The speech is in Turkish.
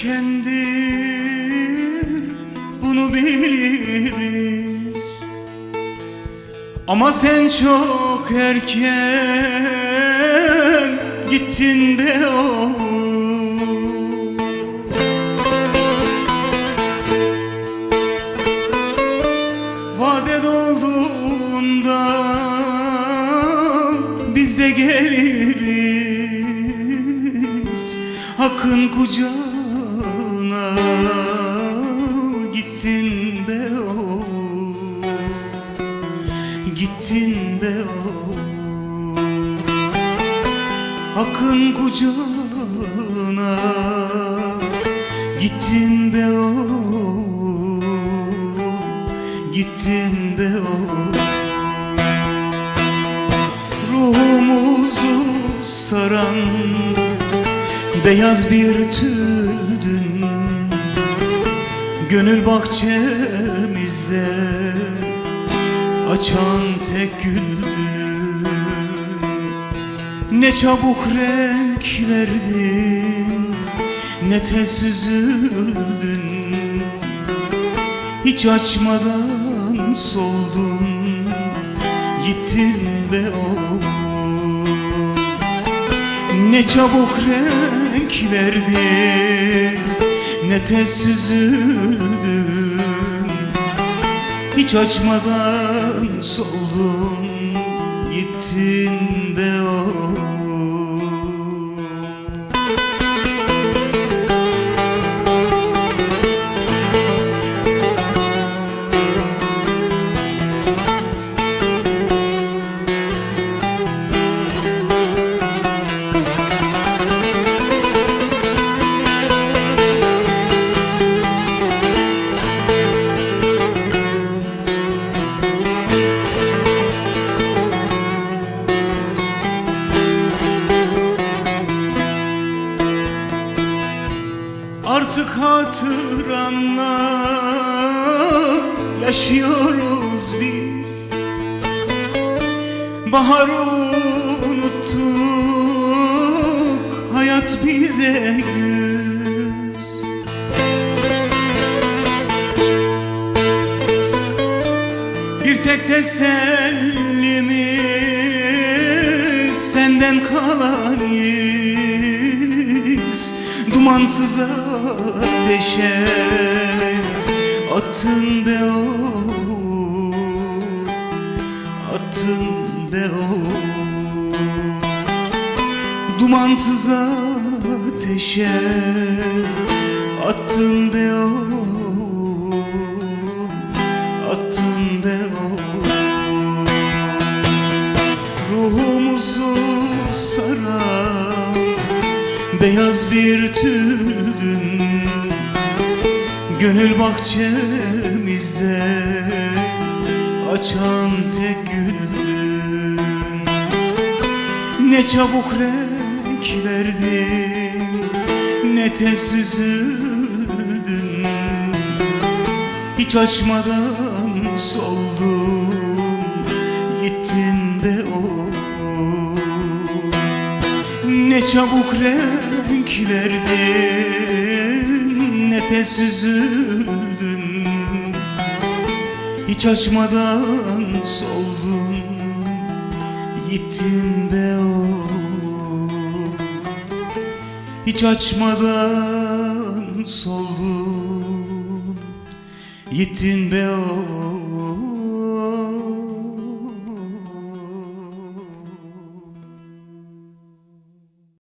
Erkendir Bunu biliriz. Ama sen çok erken Gittin be oğul Vade dolduğunda biz de geliriz. Hakkın gittin be oğul Gittin be oğul. Hakkın kucağına gittin be oğul Gittin be oğul. Ruhumuzu saran beyaz bir tüldün Gönül bahçemizde açan tek güldün Ne çabuk renk verdin Ne tez üzüldün. Hiç açmadan soldun Gittin be oğul Ne çabuk renk verdin Ne tez üzüldün Hiç açmadan soldun Gittin be Artık hatıranla yaşıyoruz biz. Baharı unuttuk, hayat bize güz. Bir tek tesellimiz senden kalanız Dumansız ateşe attın be oğul Attın be oğul. Dumansız ateşe attın be oğul Attın be oğul. Ruhumuzu saran beyaz bir tüldün Gönül bahçemizde açan tek güldün Ne çabuk renk verdin ne tez üzüldün Hiç açmadan soldun gittin be oğul ne çabuk renk verdin Ne tez üzüldün Hiç açmadan soldun. Gittin be oğul Hiç açmadan soldun. Gittin be oğul